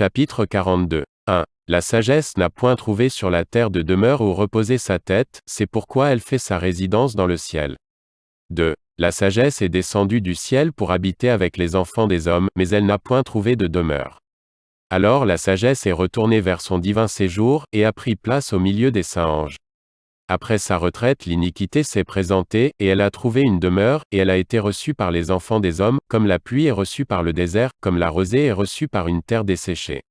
Chapitre 42. 1. La sagesse n'a point trouvé sur la terre de demeure où reposer sa tête, c'est pourquoi elle fait sa résidence dans le ciel. 2. La sagesse est descendue du ciel pour habiter avec les enfants des hommes, mais elle n'a point trouvé de demeure. Alors la sagesse est retournée vers son divin séjour, et a pris place au milieu des saints anges. Après sa retraite l'iniquité s'est présentée, et elle a trouvé une demeure, et elle a été reçue par les enfants des hommes, comme la pluie est reçue par le désert, comme la rosée est reçue par une terre desséchée.